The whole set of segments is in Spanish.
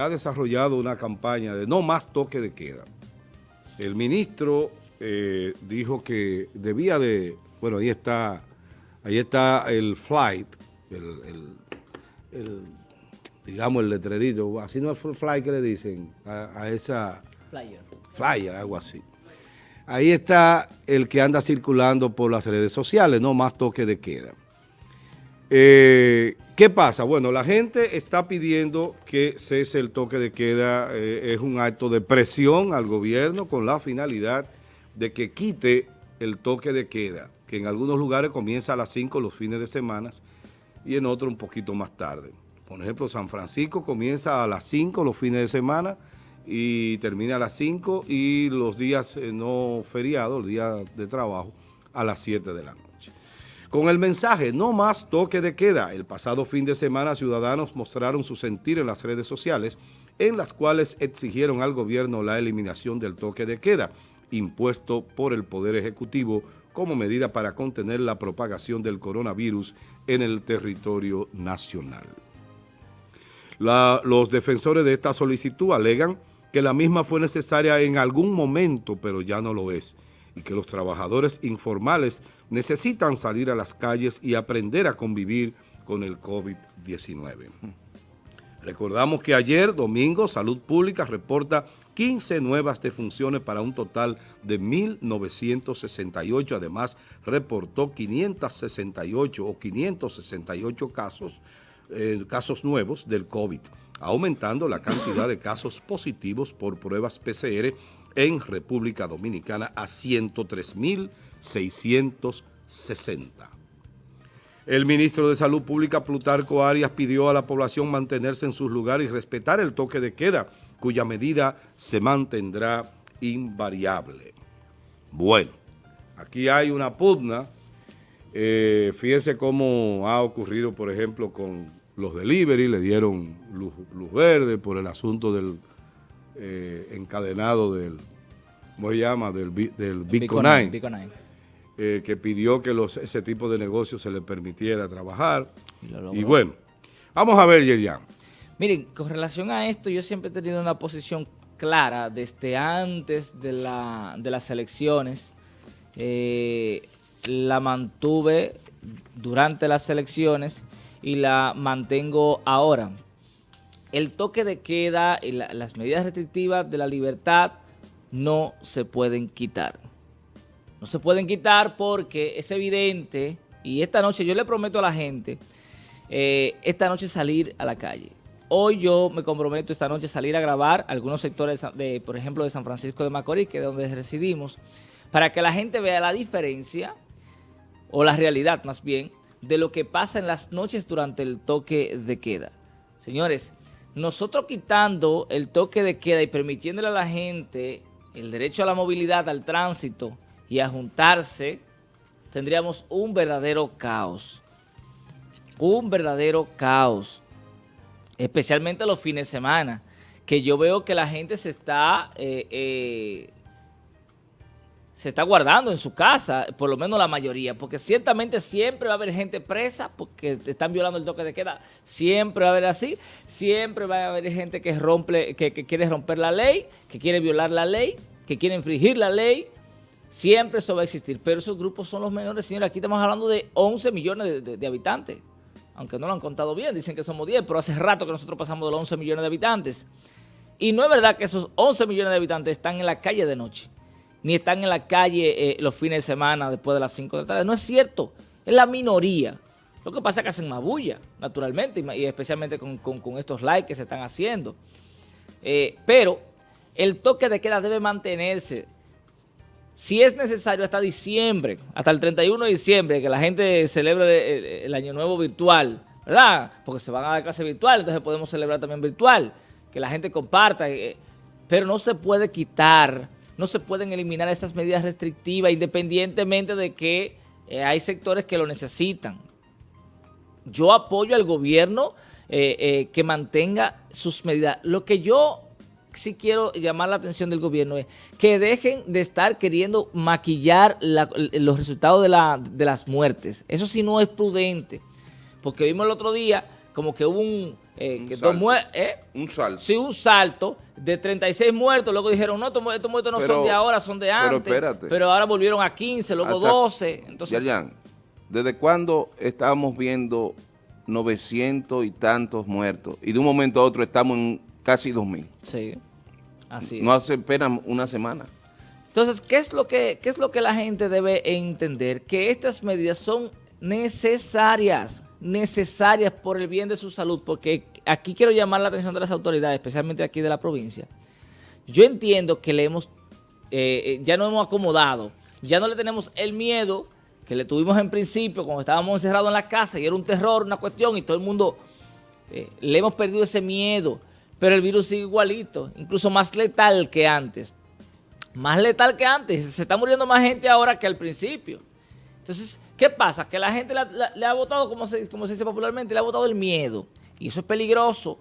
ha desarrollado una campaña de no más toque de queda. El ministro eh, dijo que debía de, bueno, ahí está, ahí está el flight, el, digamos el letrerito, así no es el flight que le dicen a, esa... Flyer. Flyer, algo así. Ahí está el que anda circulando por las redes sociales, no más toque de queda. Eh, ¿Qué pasa? Bueno, la gente está pidiendo que cese el toque de queda, eh, es un acto de presión al gobierno con la finalidad de que quite el toque de queda, que en algunos lugares comienza a las 5 los fines de semana y en otros un poquito más tarde. Por ejemplo, San Francisco comienza a las 5 los fines de semana y termina a las 5 y los días eh, no feriados, los días de trabajo, a las 7 de la noche. Con el mensaje no más toque de queda, el pasado fin de semana ciudadanos mostraron su sentir en las redes sociales en las cuales exigieron al gobierno la eliminación del toque de queda impuesto por el Poder Ejecutivo como medida para contener la propagación del coronavirus en el territorio nacional. los defensores de esta solicitud alegan que la misma fue necesaria en algún momento, pero ya no lo es y que los trabajadores informales necesitan salir a las calles y aprender a convivir con el COVID-19. Recordamos que ayer, domingo, Salud Pública reporta 15 nuevas defunciones para un total de 1.968. Además, reportó 568 o 568 casos, eh, casos nuevos del COVID, aumentando la cantidad de casos positivos por pruebas PCR en República Dominicana a 103.660. El ministro de Salud Pública, Plutarco Arias, pidió a la población mantenerse en sus lugares y respetar el toque de queda, cuya medida se mantendrá invariable. Bueno, aquí hay una pugna. Eh, fíjense cómo ha ocurrido, por ejemplo, con los delivery, le dieron luz verde por el asunto del eh, encadenado del, ¿cómo se llama? Del, del Bitcoin, eh, que pidió que los, ese tipo de negocios se le permitiera trabajar. Y, bueno, vamos a ver, Yerian. Miren, con relación a esto, yo siempre he tenido una posición clara desde antes de, la, de las elecciones. Eh, la mantuve durante las elecciones y la mantengo ahora el toque de queda y las medidas restrictivas de la libertad no se pueden quitar. No se pueden quitar porque es evidente, y esta noche yo le prometo a la gente, eh, esta noche salir a la calle. Hoy yo me comprometo esta noche a salir a grabar algunos sectores, de, por ejemplo, de San Francisco de Macorís, que es donde residimos, para que la gente vea la diferencia, o la realidad más bien, de lo que pasa en las noches durante el toque de queda. Señores, nosotros quitando el toque de queda y permitiéndole a la gente el derecho a la movilidad, al tránsito y a juntarse, tendríamos un verdadero caos. Un verdadero caos. Especialmente los fines de semana, que yo veo que la gente se está eh, eh, se está guardando en su casa, por lo menos la mayoría, porque ciertamente siempre va a haber gente presa porque están violando el toque de queda, siempre va a haber así, siempre va a haber gente que, rompe, que, quiere romper la ley, que quiere violar la ley, que quiere infringir la ley, siempre eso va a existir, pero esos grupos son los menores, señores, aquí estamos hablando de 11 millones de, de habitantes, aunque no lo han contado bien, dicen que somos 10, pero hace rato que nosotros pasamos de los 11 millones de habitantes, y no es verdad que esos 11 millones de habitantes están en la calle de noche, ni están en la calle eh, los fines de semana después de las 5 de la tarde. No es cierto, es la minoría. Lo que pasa es que hacen más bulla, naturalmente, y, especialmente con, estos likes que se están haciendo. Eh, pero el toque de queda debe mantenerse. Si es necesario hasta diciembre, hasta el 31 de diciembre, que la gente celebre el, Año Nuevo virtual, ¿verdad? Porque se van a dar clase virtual, entonces podemos celebrar también virtual, que la gente comparta, eh, pero no se puede quitar no se pueden eliminar estas medidas restrictivas independientemente de que eh, hay sectores que lo necesitan. Yo apoyo al gobierno eh, eh, que mantenga sus medidas. Lo que yo sí quiero llamar la atención del gobierno es que dejen de estar queriendo maquillar los resultados de, de las muertes. Eso sí no es prudente, porque vimos el otro día como que hubo un eh, que salto. ¿eh? un salto. Sí, un salto de 36 muertos. Luego dijeron, no, estos, muertos no son de ahora, son de antes. Pero espérate. Pero ahora volvieron a 15, luego 12. Entonces, ¿desde cuándo estábamos viendo 900 y tantos muertos? Y de un momento a otro estamos en casi 2.000. Sí, así No hace apenas una semana. Entonces, ¿qué es, lo que, ¿qué es lo que la gente debe entender? Que estas medidas son necesarias necesarias por el bien de su salud, porque aquí quiero llamar la atención de las autoridades, especialmente aquí de la provincia. Yo entiendo que le hemos, eh, eh, ya no hemos acomodado, ya no le tenemos el miedo que le tuvimos en principio cuando estábamos encerrados en la casa y era un terror, una cuestión y todo el mundo, eh, le hemos perdido ese miedo, pero el virus sigue igualito, incluso más letal que antes. Más letal que antes, se está muriendo más gente ahora que al principio. Entonces, ¿qué pasa? Que la gente le ha votado, como se, como se dice popularmente, le ha votado el miedo. Y eso es peligroso.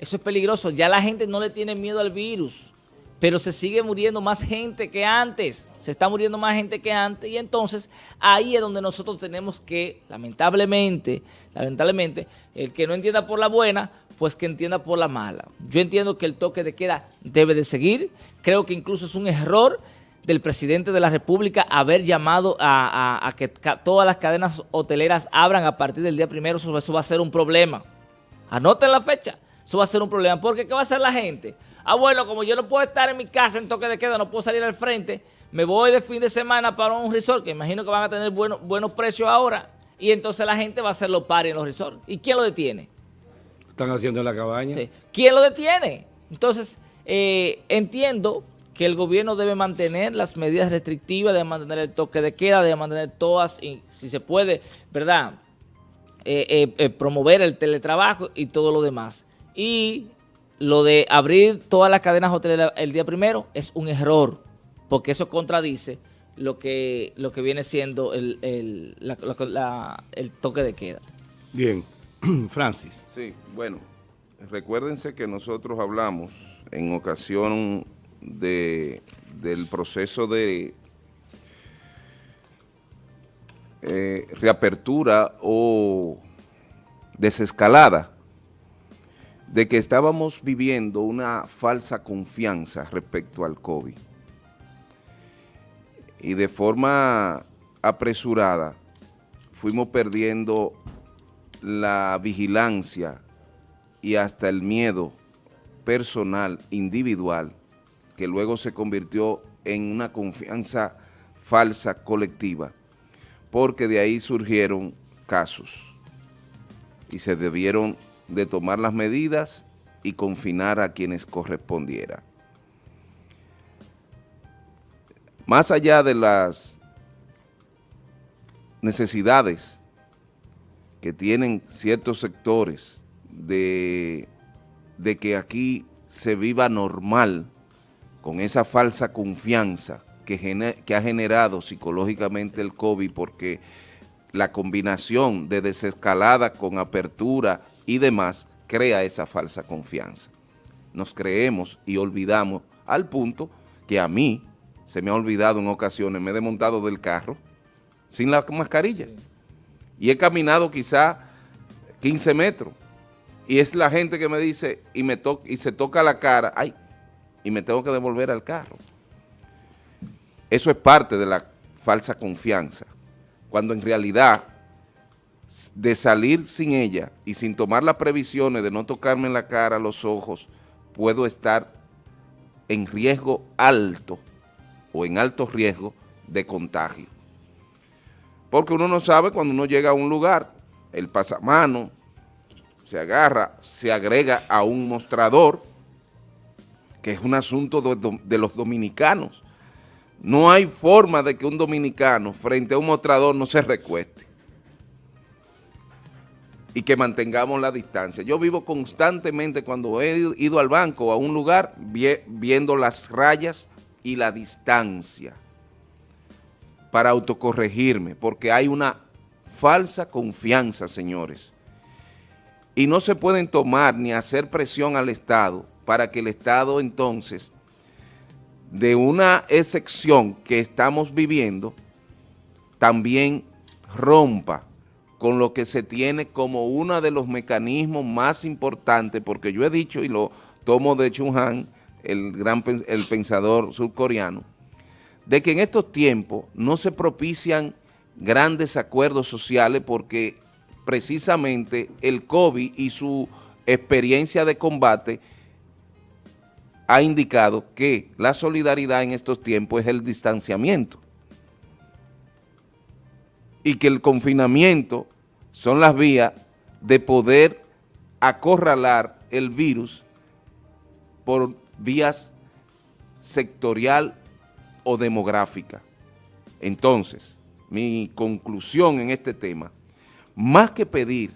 Eso es peligroso. Ya la gente no le tiene miedo al virus. Pero se sigue muriendo más gente que antes. Se está muriendo más gente que antes. Y entonces, ahí es donde nosotros tenemos que, lamentablemente, lamentablemente, el que no entienda por la buena, pues que entienda por la mala. Yo entiendo que el toque de queda debe de seguir. Creo que incluso es un error del presidente de la República haber llamado a, que todas las cadenas hoteleras abran a partir del día primero, eso, va a ser un problema. Anoten la fecha, eso va a ser un problema, porque ¿qué va a hacer la gente? Ah, bueno, como yo no puedo estar en mi casa en toque de queda, no puedo salir al frente, me voy de fin de semana para un resort, que imagino que van a tener buenos precios ahora, y entonces la gente va a hacer los pares en los resorts. ¿Y quién lo detiene? Están haciendo en la cabaña. ¿Quién lo detiene? Entonces, eh, entiendo que el gobierno debe mantener las medidas restrictivas, debe mantener el toque de queda, debe mantener todas, y si se puede, ¿verdad?, eh, eh, eh, promover el teletrabajo y todo lo demás. Y lo de abrir todas las cadenas hoteleras el día primero es un error, porque eso contradice lo que, lo que viene siendo el, el, el toque de queda. Bien, Francis. Sí, bueno, recuérdense que nosotros hablamos en ocasión de, del proceso de eh, reapertura o desescalada, de que estábamos viviendo una falsa confianza respecto al COVID. Y de forma apresurada fuimos perdiendo la vigilancia y hasta el miedo personal, individual, que luego se convirtió en una confianza falsa colectiva, porque de ahí surgieron casos y se debieron de tomar las medidas y confinar a quienes correspondiera. Más allá de las necesidades que tienen ciertos sectores de, de que aquí se viva normal, con esa falsa confianza que, ha generado psicológicamente el COVID porque la combinación de desescalada con apertura y demás crea esa falsa confianza. Nos creemos y olvidamos al punto que a mí se me ha olvidado en ocasiones, me he desmontado del carro sin la mascarilla y he caminado quizá 15 metros y es la gente que me dice y, me y se toca la cara, ay, y me tengo que devolver al carro. Eso es parte de la falsa confianza, cuando en realidad de salir sin ella y sin tomar las previsiones de no tocarme la cara, los ojos, puedo estar en riesgo alto o en alto riesgo de contagio. Porque uno no sabe cuando uno llega a un lugar, el pasamano se agarra, se agrega a un mostrador, que es un asunto de, los dominicanos. No hay forma de que un dominicano frente a un mostrador no se recueste y que mantengamos la distancia. Yo vivo constantemente cuando he ido al banco o a un lugar viendo las rayas y la distancia para autocorregirme, porque hay una falsa confianza, señores. Y no se pueden tomar ni hacer presión al Estado para que el Estado entonces, de una excepción que estamos viviendo, también rompa con lo que se tiene como uno de los mecanismos más importantes, porque yo he dicho y lo tomo de Chung Han, el gran el pensador surcoreano, de que en estos tiempos no se propician grandes acuerdos sociales porque precisamente el COVID y su experiencia de combate ha indicado que la solidaridad en estos tiempos es el distanciamiento y que el confinamiento son las vías de poder acorralar el virus por vías sectorial o demográfica. Entonces, mi conclusión en este tema, más que pedir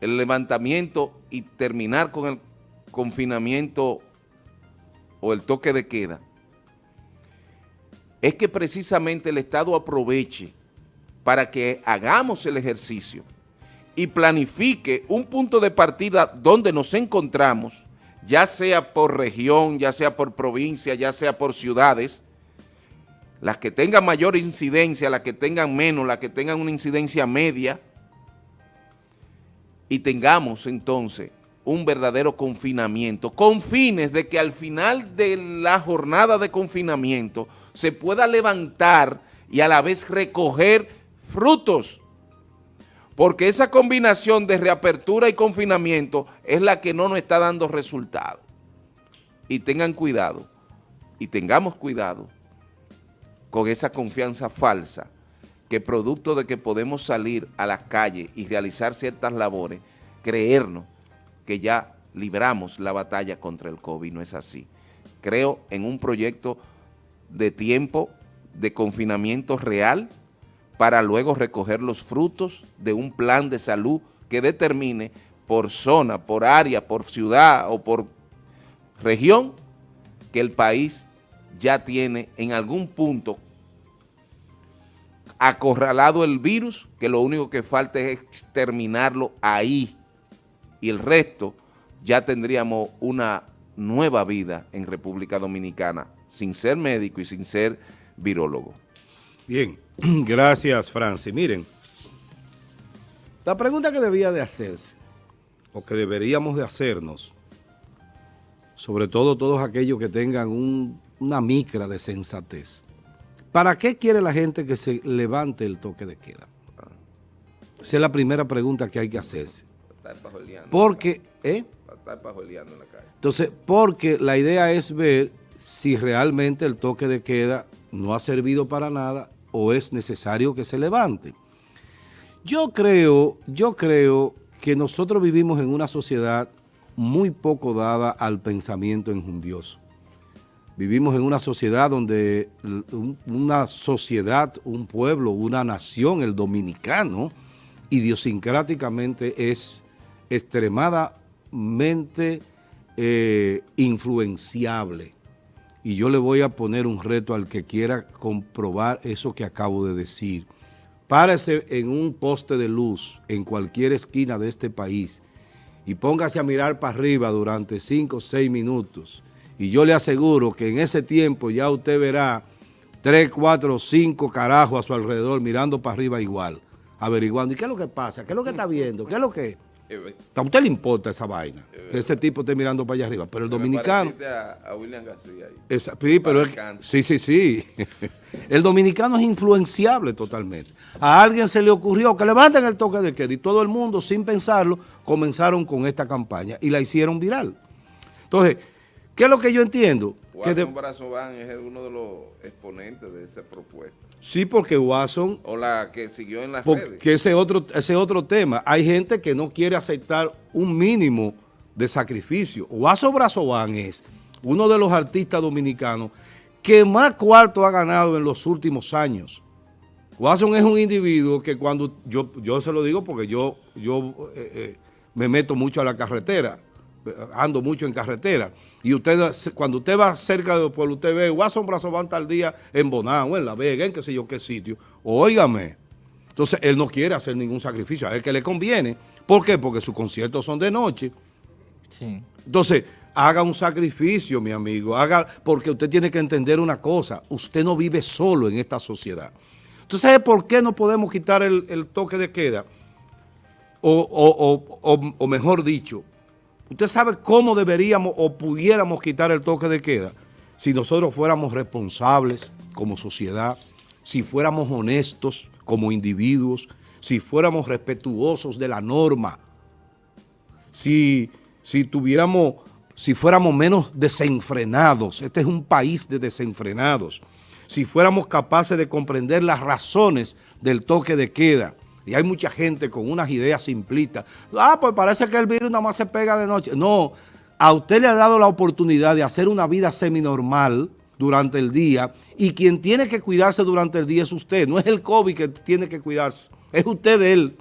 el levantamiento y terminar con el confinamiento o el toque de queda, es que precisamente el Estado aproveche para que hagamos el ejercicio y planifique un punto de partida donde nos encontramos, ya sea por región, ya sea por provincia, ya sea por ciudades, las que tengan mayor incidencia, las que tengan menos, las que tengan una incidencia media, y tengamos entonces un verdadero confinamiento, con fines de que al final de la jornada de confinamiento se pueda levantar y a la vez recoger frutos, porque esa combinación de reapertura y confinamiento es la que no nos está dando resultado. Y tengan cuidado, y tengamos cuidado con esa confianza falsa que producto de que podemos salir a las calles y realizar ciertas labores, creernos que ya libramos la batalla contra el COVID, no es así. Creo en un proyecto de tiempo de confinamiento real para luego recoger los frutos de un plan de salud que determine por zona, por área, por ciudad o por región que el país ya tiene en algún punto acorralado el virus, que lo único que falta es exterminarlo ahí y el resto ya tendríamos una nueva vida en República Dominicana sin ser médico y sin ser virólogo. Bien, gracias Francis. Miren, la pregunta que debía de hacerse, o que deberíamos de hacernos, sobre todo todos aquellos que tengan una micra de sensatez, ¿para qué quiere la gente que se levante el toque de queda? Esa es la primera pregunta que hay que hacerse. Porque, ¿eh? Entonces, porque la idea es ver si realmente el toque de queda no ha servido para nada o es necesario que se levante. Yo creo, yo creo que nosotros vivimos en una sociedad muy poco dada al pensamiento enjundioso. Vivimos en una sociedad donde una sociedad, un pueblo, una nación, el dominicano, idiosincráticamente es extremadamente eh, influenciable y yo le voy a poner un reto al que quiera comprobar eso que acabo de decir. Párese en un poste de luz en cualquier esquina de este país y póngase a mirar para arriba durante 5 o 6 minutos. Y yo le aseguro que en ese tiempo ya usted verá 3, 4, 5 carajos a su alrededor mirando para arriba igual, averiguando. ¿Y qué es lo que pasa? ¿Qué es lo que está viendo? ¿Qué es lo que...? A usted le importa esa vaina, que ese tipo esté mirando para allá arriba, pero el dominicano... A, William García sí, pero sí, sí, sí. el dominicano es influenciable totalmente. A alguien se le ocurrió que levanten el toque de queda y todo el mundo, sin pensarlo, comenzaron con esta campaña y la hicieron viral. Entonces, ¿qué es lo que yo entiendo? que de, es uno de los exponentes de esa propuesta. Sí, porque Watson... O la que siguió en las porque redes. ese otro, ese otro tema. Hay gente que no quiere aceptar un mínimo de sacrificio. Watson Brazován es uno de los artistas dominicanos que más cuarto ha ganado en los últimos años. Watson es un individuo que cuando, yo, yo se lo digo porque yo, yo eh, eh, me meto mucho a la carretera, ando mucho en carretera, y usted cuando usted va cerca del pueblo, usted ve, Watson Brazován tal día en Bonao, en La Vega, en qué sé yo qué sitio, óigame. Entonces, él no quiere hacer ningún sacrificio, a él que le conviene. ¿Por qué? Porque sus conciertos son de noche. Sí. Entonces, haga un sacrificio, mi amigo, haga, porque usted tiene que entender una cosa, usted no vive solo en esta sociedad. ¿Usted sabe por qué no podemos quitar el, toque de queda? o mejor dicho, ¿usted sabe cómo deberíamos o pudiéramos quitar el toque de queda? Si nosotros fuéramos responsables como sociedad, si fuéramos honestos como individuos, si fuéramos respetuosos de la norma, si, si tuviéramos, si fuéramos menos desenfrenados, este es un país de desenfrenados, si fuéramos capaces de comprender las razones del toque de queda, y hay mucha gente con unas ideas simplistas, ah, pues parece que el virus nada más se pega de noche, no, a usted le ha dado la oportunidad de hacer una vida seminormal, durante el día y quien tiene que cuidarse durante el día es usted, no es el COVID que tiene que cuidarse, es usted de él.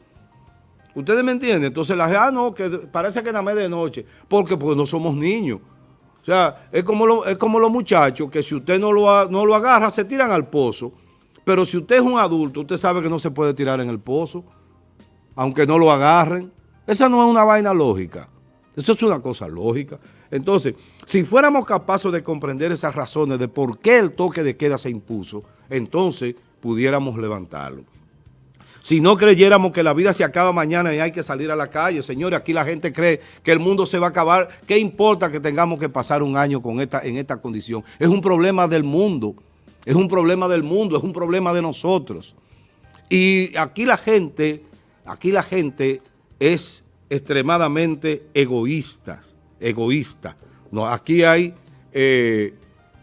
¿Ustedes me entienden? Entonces la gente, ah, no, que parece que nada más de noche, porque pues no somos niños. O sea, es como, es como los muchachos que si usted no lo, no lo agarra, se tiran al pozo. Pero si usted es un adulto, usted sabe que no se puede tirar en el pozo, aunque no lo agarren. Esa no es una vaina lógica. Eso es una cosa lógica. Entonces, si fuéramos capaces de comprender esas razones de por qué el toque de queda se impuso, entonces pudiéramos levantarlo. Si no creyéramos que la vida se acaba mañana y hay que salir a la calle, señores, aquí la gente cree que el mundo se va a acabar. ¿Qué importa que tengamos que pasar un año con esta, en esta condición? Es un problema del mundo, es un problema del mundo, es un problema de nosotros. Y aquí la gente, aquí la gente es extremadamente egoísta egoísta. No, aquí hay, eh,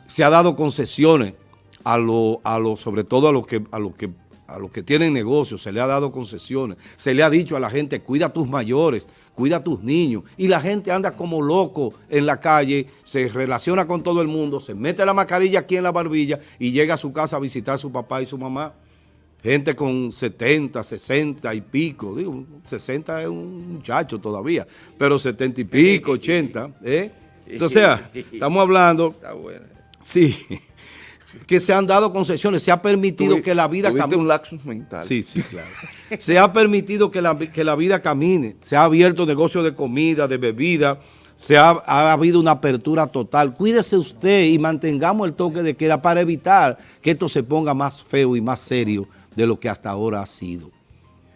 se ha dado concesiones a lo, a lo, sobre todo a los que, a los que a los que tienen negocios, se le ha dado concesiones, se le ha dicho a la gente, cuida a tus mayores, cuida a tus niños, y la gente anda como loco en la calle, se relaciona con todo el mundo, se mete la mascarilla aquí en la barbilla y llega a su casa a visitar a su papá y su mamá. Gente con 70, 60 y pico, digo, 60 es un muchacho todavía, pero 70 y pico, 80, ¿eh? Entonces, estamos hablando... Está bueno. Sí, que se han dado concesiones, se ha permitido que la vida camine. un laxus mental. Sí, sí, claro. se ha permitido que la, que la vida camine, se ha abierto negocio de comida, de bebida, se ha, ha, habido una apertura total. Cuídese usted y mantengamos el toque de queda para evitar que esto se ponga más feo y más serio de lo que hasta ahora ha sido.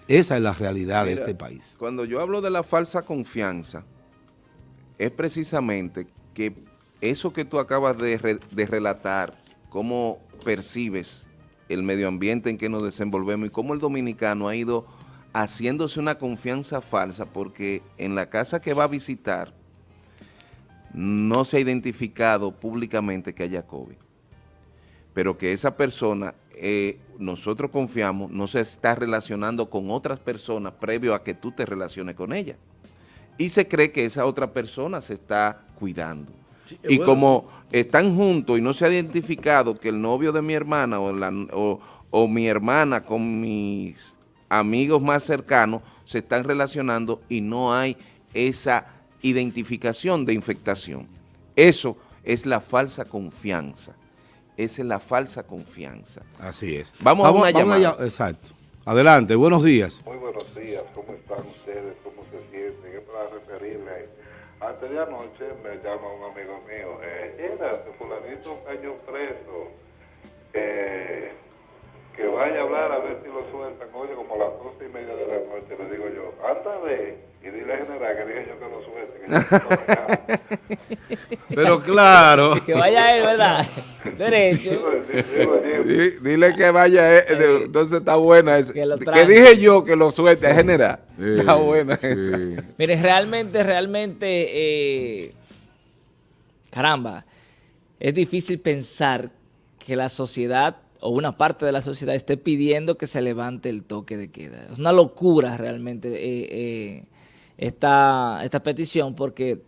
Esa es la realidad de este país. Cuando yo hablo de la falsa confianza, es precisamente que eso que tú acabas de, de relatar, cómo percibes el medio ambiente en que nos desenvolvemos y cómo el dominicano ha ido haciéndose una confianza falsa porque en la casa que va a visitar no se ha identificado públicamente que haya COVID, pero que esa persona eh, nosotros confiamos, no se está relacionando con otras personas previo a que tú te relaciones con ella. Y se cree que esa otra persona se está cuidando. Y como están juntos y no se ha identificado que el novio de mi hermana o, la, o mi hermana con mis amigos más cercanos se están relacionando y no hay esa identificación de infectación. Eso es la falsa confianza esa es la falsa confianza. Así es. Vamos, a una llamada. exacto. Adelante, buenos días. Muy buenos días, ¿cómo están ustedes? ¿Cómo se sienten? Es para referirme. Antes de anoche me llama un amigo mío, eh, era fulanito cayó preso, eh, que vaya a hablar a ver si lo sueltan. Oye, como a las doce y media de la noche le digo yo, anda de y dile a general que dije yo que lo suelte. Que Pero claro. que vaya él, ¿verdad? Derecho. dile que vaya él. Entonces está buena esa. Que, dije yo que lo suelte, general. está buena esa. Mire, realmente, realmente, eh, caramba, es difícil pensar que la sociedad o una parte de la sociedad esté pidiendo que se levante el toque de queda. Es una locura realmente eh, eh, esta, esta petición porque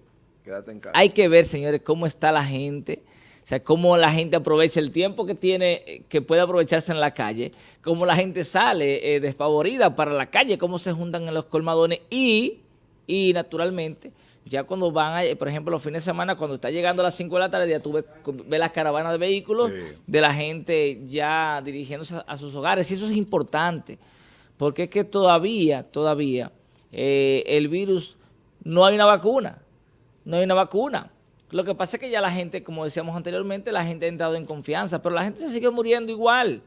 hay que ver, señores, cómo está la gente, o sea, cómo la gente aprovecha el tiempo que tiene, que puede aprovecharse en la calle, cómo la gente sale eh, despavorida para la calle, cómo se juntan en los colmadones y, y naturalmente ya cuando van, a, por ejemplo, los fines de semana, cuando está llegando a las 5 de la tarde, ya tú ves, las caravanas de vehículos de la gente ya dirigiéndose a, sus hogares. Y eso es importante, porque es que todavía, todavía, eh, el virus, no hay una vacuna. No hay una vacuna. Lo que pasa es que ya la gente, como decíamos anteriormente, la gente ha entrado en confianza, pero la gente se sigue muriendo igual.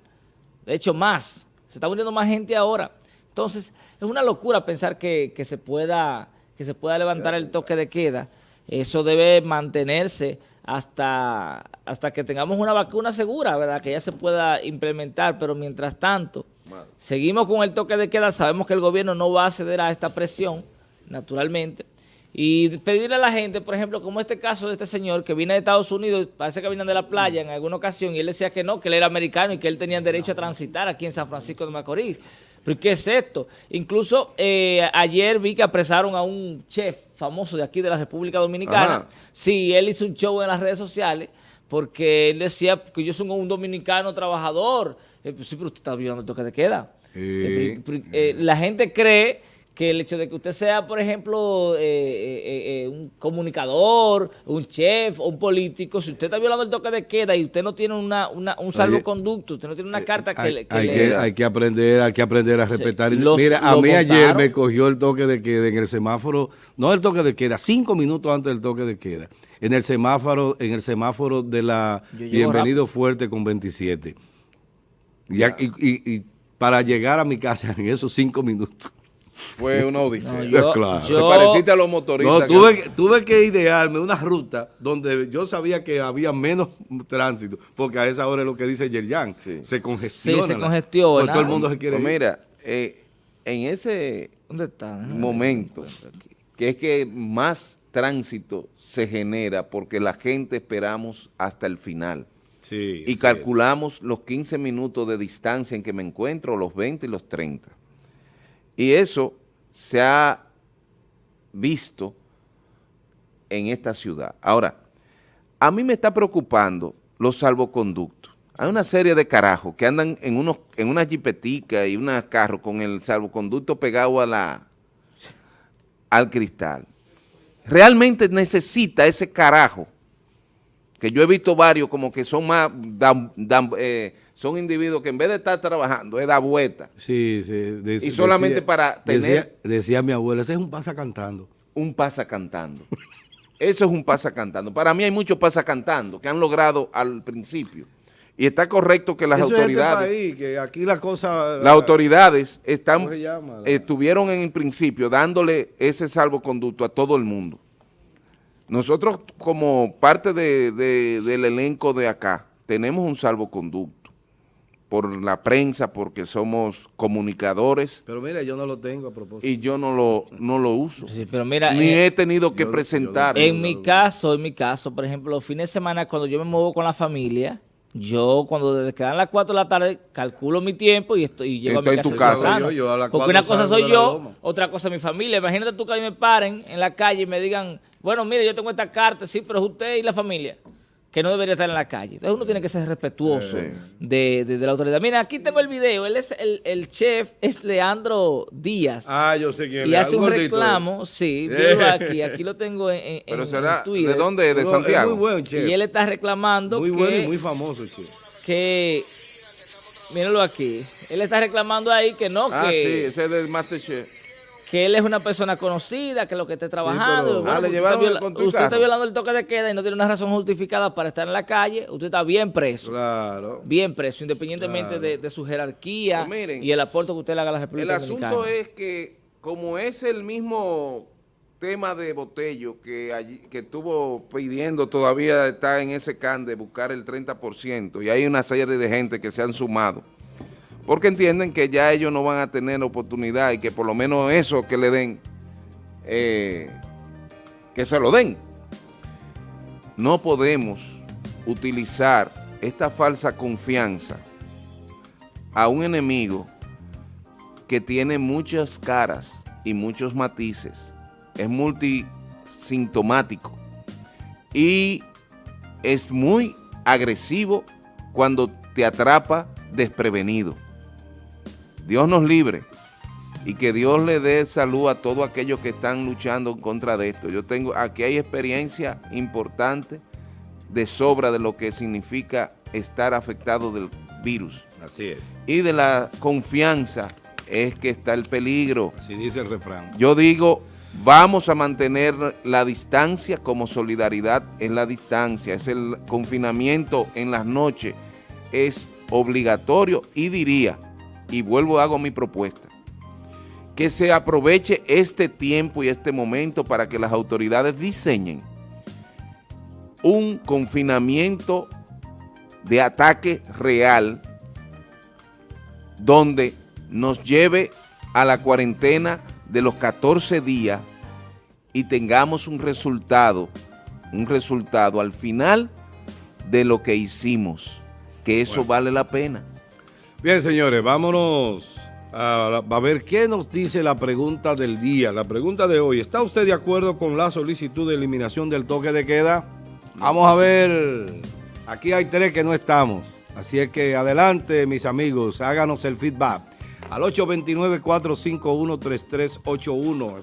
De hecho, más. Se está muriendo más gente ahora. Entonces, es una locura pensar que, se, pueda, que se pueda levantar el toque de queda. Eso debe mantenerse hasta, hasta que tengamos una vacuna segura, ¿verdad? Que ya se pueda implementar, pero mientras tanto, seguimos con el toque de queda, sabemos que el gobierno no va a ceder a esta presión, naturalmente, y pedirle a la gente, por ejemplo, como este caso de este señor que viene de Estados Unidos, parece que viene de la playa en alguna ocasión, y él decía que no, que él era americano y que él tenía derecho a transitar aquí en San Francisco de Macorís. ¿Pero qué es esto? Incluso eh, ayer vi que apresaron a un chef famoso de aquí de la República Dominicana. Sí, él hizo un show en las redes sociales porque él decía que yo soy un dominicano trabajador. Eh, pues sí, pero usted está violando el toque de queda. Eh, la gente cree que el hecho de que usted sea, por ejemplo, eh, eh, eh, un comunicador, un chef o un político, si usted está violando el toque de queda y usted no tiene una, un salvoconducto, usted no tiene una carta que, le, hay, que, hay que aprender, hay que aprender a respetar. Mira, a mí ayer me cogió el toque de queda en el semáforo, no el toque de queda, cinco minutos antes del toque de queda, en el semáforo, en el semáforo de la Bienvenido Fuerte con 27. y, y para llegar a mi casa en esos cinco minutos fue una odisea. yo, claro. Te pareciste a los motoristas. No, tuve, tuve que idearme una ruta donde yo sabía que había menos tránsito, porque a esa hora es lo que dice Yerjan, se congestiona. Sí, se congestiona. todo el mundo se quiere pues Mira, eh, en ese momento, que es que más tránsito se genera porque la gente esperamos hasta el final. Sí, y calculamos los 15 minutos de distancia en que me encuentro, los 20 y los 30. Y eso se ha visto en esta ciudad. Ahora, a mí me está preocupando los salvoconductos. Hay una serie de carajos que andan en, unos, en una jipetica y una carro con el salvoconducto pegado a la, al cristal. Realmente necesita ese carajo, que yo he visto varios como que son más, eh, son individuos que en vez de estar trabajando, es dar vuelta. Sí, sí. y solamente para tener... Decía, mi abuela, ese es un pasa cantando. Un pasa cantando. Eso es un pasa cantando. Para mí hay muchos pasa cantando que han logrado al principio. Y está correcto que las este autoridades... que aquí la cosa... Las autoridades están, estuvieron en el principio dándole ese salvoconducto a todo el mundo. Nosotros como parte del elenco de acá tenemos un salvoconducto por la prensa, porque somos comunicadores. Pero mira, yo no lo tengo a propósito. Y yo no lo, no lo uso. pero mira, Ni eh, he tenido que presentar. en mi caso, en mi caso, por ejemplo, los fines de semana cuando yo me muevo con la familia, yo cuando desde que dan las 4 de la tarde calculo mi tiempo y, estoy, y llego a mi casa. En tu casa. Yo, porque una cosa soy yo, otra cosa mi familia. Imagínate tú que a mí me paren en la calle y me digan, bueno, mire, yo tengo esta carta, sí, pero es usted y la familia que no debería estar en la calle. Entonces uno tiene que ser respetuoso de, la autoridad. Mira, aquí tengo el video. Él es el, chef, es Leandro Díaz. Ah, yo sé quién es. Y hace un reclamo, sí, míralo aquí. Aquí lo tengo en, Pero será, ¿de dónde? ¿De Santiago? muy buen chef. Y él está reclamando Muy bueno y muy famoso, chef. Que, míralo aquí. Él está reclamando ahí que no, ah, que... sí, ese es del Masterchef que él es una persona conocida, que lo que esté trabajando. Ah, usted, está violando el toque de queda y no tiene una razón justificada para estar en la calle, usted está bien preso. Claro. Bien preso, independientemente de, su jerarquía pues y el aporte que usted le haga a la República El asunto es que, como es el mismo tema de Botello que, allí, que estuvo pidiendo, todavía está en ese can de buscar el 30%, y hay una serie de gente que se han sumado porque entienden que ya ellos no van a tener oportunidad y que por lo menos eso que le den, eh, que se lo den. No podemos utilizar esta falsa confianza a un enemigo que tiene muchas caras y muchos matices, es multisintomático y es muy agresivo cuando te atrapa desprevenido. Dios nos libre y que Dios le dé salud a todos aquellos que están luchando en contra de esto. Yo tengo, aquí hay experiencia importante de sobra de lo que significa estar afectado del virus. Así es. Y de la confianza es que está el peligro. Así dice el refrán. Yo digo, vamos a mantener la distancia como solidaridad en la distancia. Es el confinamiento en las noches. Es obligatorio y diría, y vuelvo hago mi propuesta, que se aproveche este tiempo y este momento para que las autoridades diseñen un confinamiento de ataque real donde nos lleve a la cuarentena de los 14 días y tengamos un resultado, un resultado al final de lo que hicimos, que eso vale la pena. Bien, señores, vámonos a, a, ver qué nos dice la pregunta del día. La pregunta de hoy, ¿está usted de acuerdo con la solicitud de eliminación del toque de queda? Vamos a ver, aquí hay tres que no estamos. Así es que adelante, mis amigos, háganos el feedback al 829-451-3381.